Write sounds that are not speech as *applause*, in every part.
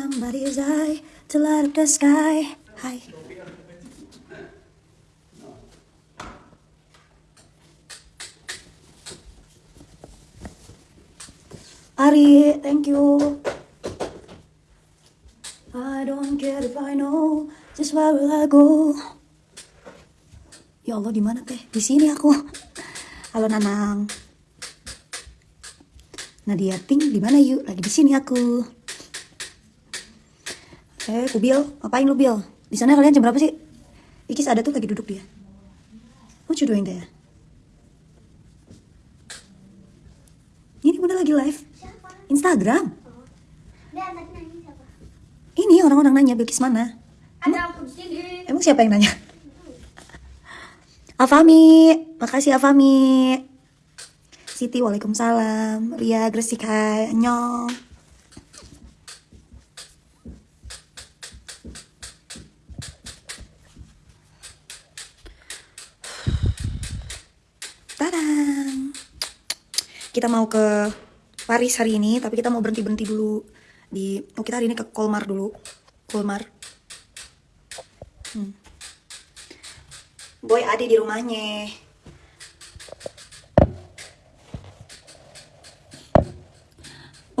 somebody's eye to light up the sky. Hi. Ari, thank you. I don't care if I know just where will I go. Ya Allah di mana teh? Di sini aku. Halo Nanang. Nadia Pink di mana yuk? Lagi di sini aku. Eh, Kubil, ngapain lu Bil? Di sana kalian jam berapa sih? Ikis ada tuh lagi duduk dia. What you doing there? Ini udah lagi live. Instagram. Ini orang-orang nanya Bilkis mana? Ada aku di sini. Emang siapa yang nanya? Afami, makasih Afami. Siti, waalaikumsalam. Ria, Gresik, hai. Kita mau ke Paris hari ini, tapi kita mau berhenti-berhenti dulu di oh kita hari ini ke Kolmar dulu. Kolmar. Hmm. Boy ada di rumahnya.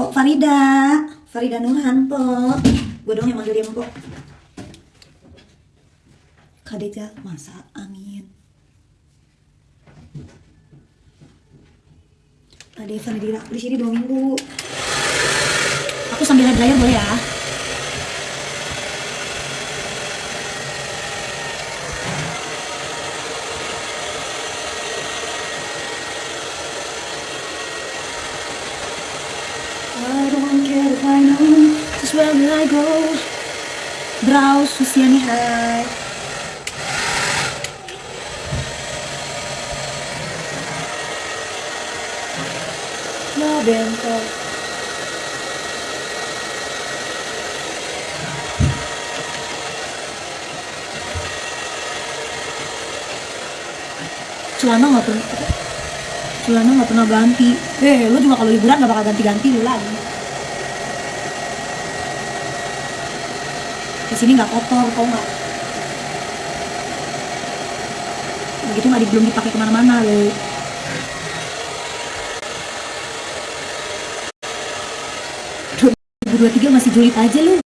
Oh Farida, Farida Nurhanto. Gue dong yang manggil dia Mpok. Kadeja masa amin. Ada Farida di sini dua minggu. Aku sambil hair dryer boleh ya? I. Brau Susiani hai. bentrok celana nggak pernah celana nggak pernah ganti. Eh lu juga kalau liburan nggak bakal ganti-ganti lu lagi. Di sini nggak kotor tau nggak? Begitu nggak belum dipakai ke mana-mana loh 2023 masih julid aja lu.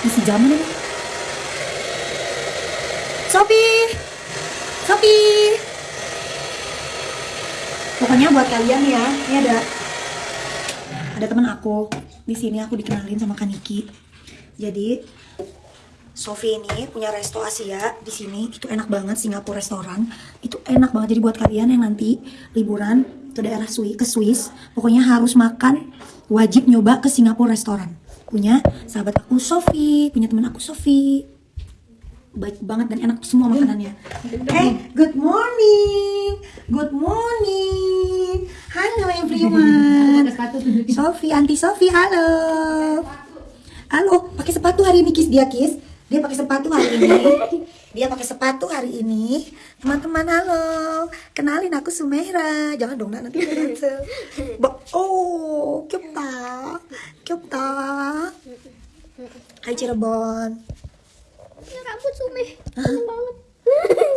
Masih zaman emang. Sopi! Sopi! Pokoknya buat kalian ya, ini ada ada teman aku di sini aku dikenalin sama Kaniki. Jadi Sofi ini punya resto Asia di sini itu enak banget Singapura restoran itu enak banget jadi buat kalian yang nanti liburan ke daerah Swiss ke Swiss pokoknya harus makan wajib nyoba ke Singapura restoran punya sahabat aku Sofi punya teman aku Sofi baik banget dan enak semua makanannya. Hey, good morning, good morning. Halo everyone. Sofi, anti Sofi, halo. Halo, pakai sepatu hari ini kis dia kis. Dia pakai sepatu hari ini. Dia pakai sepatu hari ini. Teman-teman halo. Kenalin aku Sumera. Jangan dong nanti Oh, kyupta. Kyupta. Hai Cirebon. Ya rambut sumeh. Banget.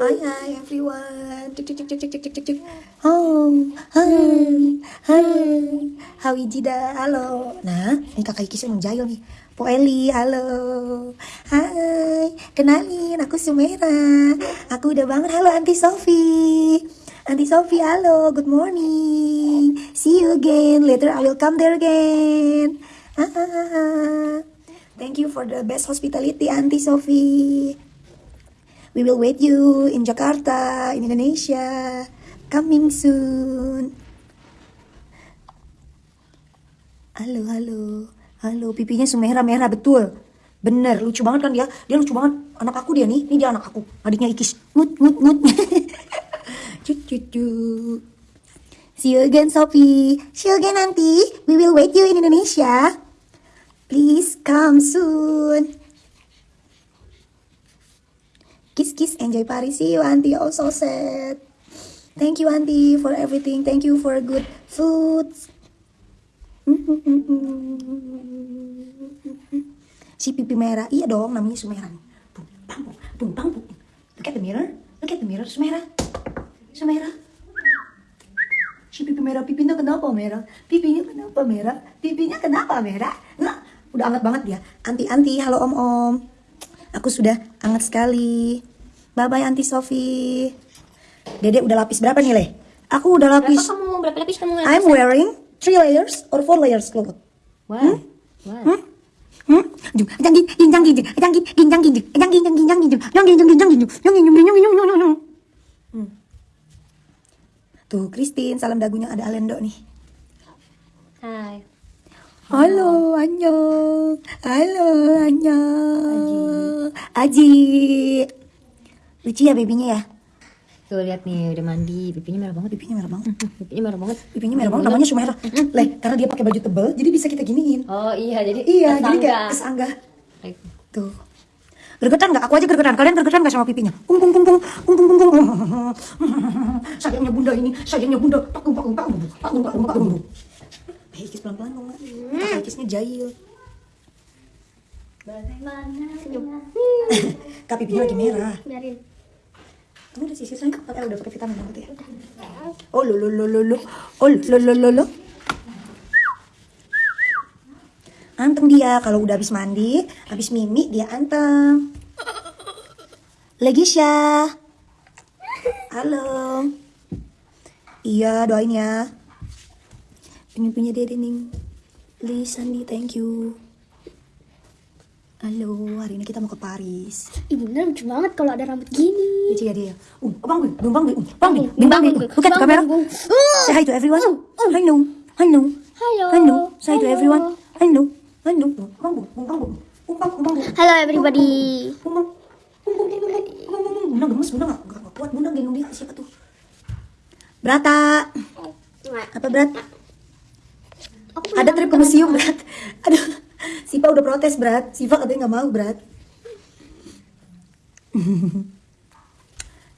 Hi, hi everyone. Cek, cek, cek, cek, cek, cek, cek. Oh, hai, hai. Hawi Jida, halo. Nah, ini kakak emang jahil nih. Po Eli, halo. Hai, kenalin, aku Sumera. Aku udah bangun, halo Anti Sofi. Anti Sofi, halo, good morning. See you again, later I will come there again. Thank you for the best hospitality, Auntie Sophie. We will wait you in Jakarta, in Indonesia. Coming soon. Halo, halo. Halo, pipinya semerah merah betul. Bener, lucu banget kan dia. Dia lucu banget. Anak aku dia nih. Ini dia anak aku. Adiknya Ikis. Ngut, ngut, ngut. *laughs* Cut, cut, cut. See you again, Sophie. See you again, Auntie. We will wait you in Indonesia. Please come soon. Kiss, kiss, enjoy Paris. See you, Auntie. Oh, so sad. Thank you, Auntie, for everything. Thank you for good foods. Si pipi merah. Iya dong, namanya Sumera nih. Bung, bang, bung, bung, bang, bung. Look at the mirror. Look at the mirror, Sumera. Sumera. Si pipi merah, pipinya kenapa merah? Pipinya kenapa merah? Pipinya kenapa merah? Nah, udah hangat banget dia. Anti-anti, halo om-om. Aku sudah hangat sekali. Bye-bye Anti Sofi. Dede udah lapis berapa nih, Le? Aku udah Berapa lapis. kamu? Berapa lapis kamu? I'm wearing three layers or four layers cloth. Wah. Hmm? Hmm? Hmm. Tuh, Christine, salam dagunya ada Alendo nih. Hai. Halo, annyeong. Halo, annyeong. Aji. Lucu ya babynya ya? Tuh lihat nih udah mandi, pipinya merah banget. Pipinya merah banget. Pipinya merah banget. Pipinya merah banget, namanya Sumera. Leh, karena dia pakai baju tebel, jadi bisa kita giniin. Oh iya, jadi Iya, jadi tetangga. kayak kesanggah. Tuh. Gergetan nggak? Aku aja gergetan. Kalian gergetan nggak sama pipinya? Pung pung pung pung pung pung pung. *laughs* Sayangnya bunda ini, sayangnya bunda. Paku paku paku paku paku paku. Eh, ikis pelan pelan dong, Mak. Kakak ikisnya jahil. Bagaimana? Senyum. *laughs* Kak pipinya lagi merah. Biarin. Kamu udah sisir sayang? Pakai udah pakai vitamin gitu ya? Oh lo lo lo lo lo. Oh lo lo lo lo. Anteng dia kalau udah habis mandi, habis mimi dia anteng. Legisha. Halo. Iya, doain ya. Ini punya dede nih. Please thank you. Halo, hari ini kita mau ke Paris. Ibu bener lucu banget kalau ada rambut gini. Lucu ya dia. Um, bang Bing, bang Bing, um, bang Bing, Bing, bang Bing. Bing, Look at the Bang camera. Bing. Say hi to everyone. Hello, hello, Halo. hello. Say hi to Halo. everyone. Hello, hello. Bang Bing, bang Bing, um, bang, bang Bing. Halo everybody. Bang. Bunda gemes, bunda gak, gak, gak kuat, bunda gendong dia, siapa tuh? Brata, apa berat? Ada trip ke museum, berat. *laughs* Aduh, Siva udah protes, berat. Siva katanya gak mau, berat.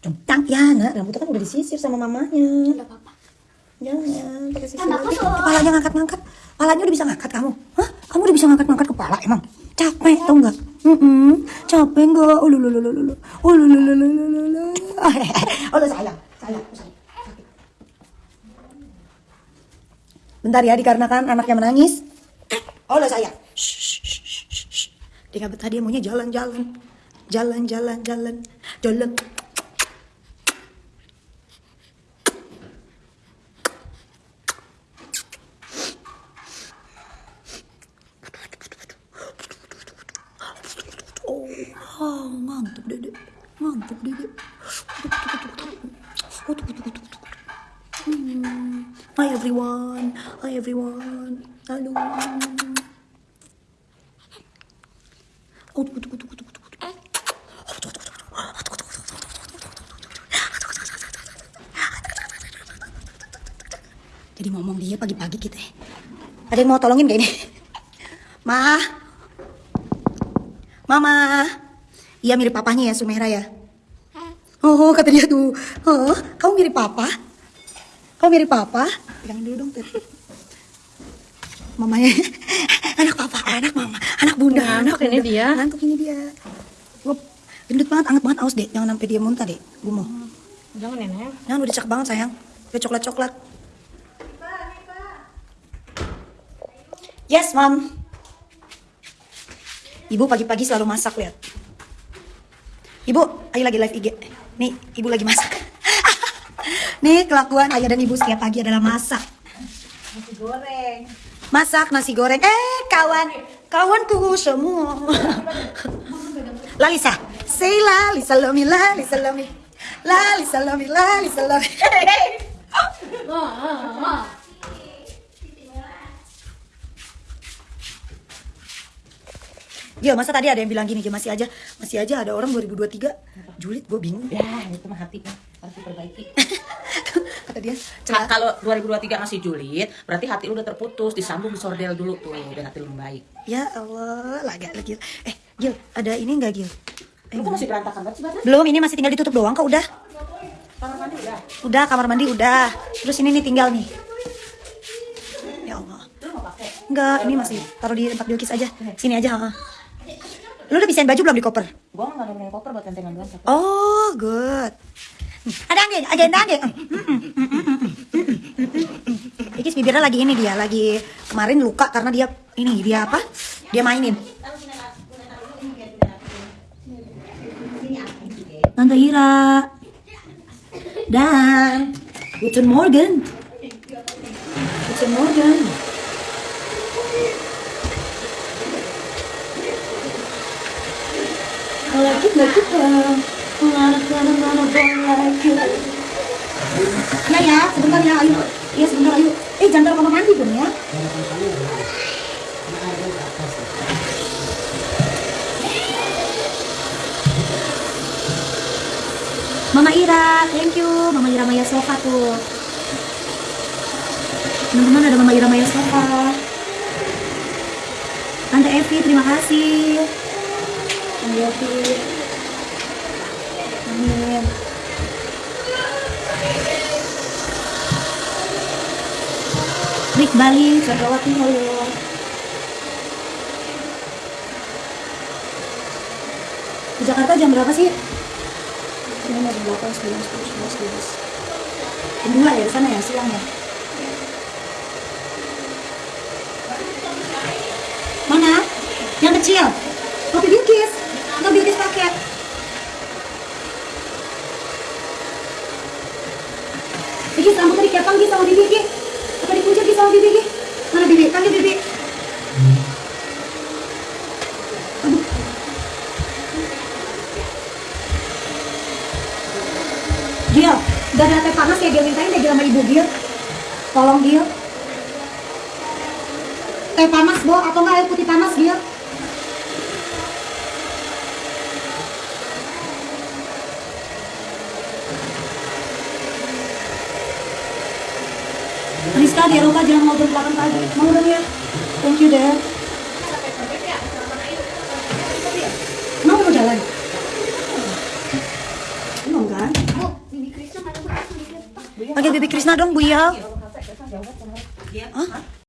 Centang, ya nak, rambutnya kan udah disisir sama mamanya. Gak apa-apa. Jangan pakai sisir. Lagi. Kepalanya ngangkat-ngangkat. Kepalanya udah bisa ngangkat kamu. Hah? Kamu udah bisa ngangkat-ngangkat kepala emang? Capek tau nggak? Mm Capek nggak? Oh lulu lulu lulu. Oh. Oh lu *laughs* sayang, sayang, sayang. Bentar ya, dikarenakan anaknya menangis. Oh lu sayang. Dia nggak betah, dia maunya jalan-jalan. Jalan-jalan, jalan, jalan. Oh. Hmm. Hi everyone, hi everyone, halo. Ada yang mau tolongin gak ini? Ma, Mama. Iya mirip papanya ya, Sumera ya. Oh, kata dia tuh. Oh, kamu mirip papa? Kamu mirip papa? Pegangin dulu dong. Mamanya. anak papa, anak mama, anak bunda, anak Ngantuk ini bunda. dia. Ngantuk ini dia. Gue gendut banget, anget banget, aus deh. Jangan sampai dia muntah deh. Gue mau. Jangan nenek. Jangan udah cakep banget sayang. Kayak coklat-coklat. Yes, Mom. Ibu pagi-pagi selalu masak, lihat. Ibu, ayo lagi live IG. Nih, ibu lagi masak. *laughs* Nih, kelakuan ayah dan ibu setiap pagi adalah masak. Nasi goreng. Masak nasi goreng. Eh, kawan. Kawanku semua. Lalisa. Say Lali Salomi, Lali Salomi. Lali Salomi, Lali Salomi. *laughs* Gil, masa tadi ada yang bilang gini, Gil, masih aja, masih aja ada orang 2023 julid, gue bingung. Ya, itu mah hati harus diperbaiki. *laughs* Kata dia, celah. kalau 2023 masih julid, berarti hati lu udah terputus, disambung disordel dulu tuh, biar hati lu membaik. Ya Allah, lagi lagi. Eh, Gil, ada ini enggak, Gil? Eh, Lu kok masih berantakan banget sih? Belum, ini masih tinggal ditutup doang kok udah. Kamar mandi udah. Udah, kamar mandi udah. Terus ini nih tinggal nih. Ya Allah. Enggak, ini masih taruh di tempat Bilkis aja. Sini aja, ha. Lu udah bisain baju belum di koper? Gue nggak ada punya koper buat tentengan doang. Oh, good. Ada angin, agenda angin. Ikis bibirnya lagi ini dia, lagi kemarin luka karena dia ini dia apa? Dia mainin. Tante Hira dan Guten Morgen. Guten Morgen. Like it. Ya ya, sebentar ya, ayo. Iya sebentar ayo. Eh jangan kamar mandi dong ya. Mama Ira, thank you. Mama Ira Maya Sofa tuh. Teman-teman ada Mama Ira Maya Sofa. Tante Evi, terima kasih. Rick Bali, halo. Di Jakarta jam berapa sih? Ini jam 8, 9, 10, 11, 12 Jam 2 ya, sana ya, siang ya Mana? Yang kecil? Kopi Bilkis Bilkis, rambutnya dikepang Gis sama Bibi Gis Apa dikuncir Gis sama Bibi Gis? Mana Bibi? Panggil Bibi. Gil, gak ada teh panas ya Gil mintain deh Gil sama ibu Gil Tolong Gil Teh panas Bo, atau enggak air putih panas Gil Rizka di Eropa jangan mau belakang pagi Mau dong ya Thank you deh Mau mau jalan? Belum kan? Bu, Bibi Krisna Krisna dong Bu ya Dia, Hah? Hah?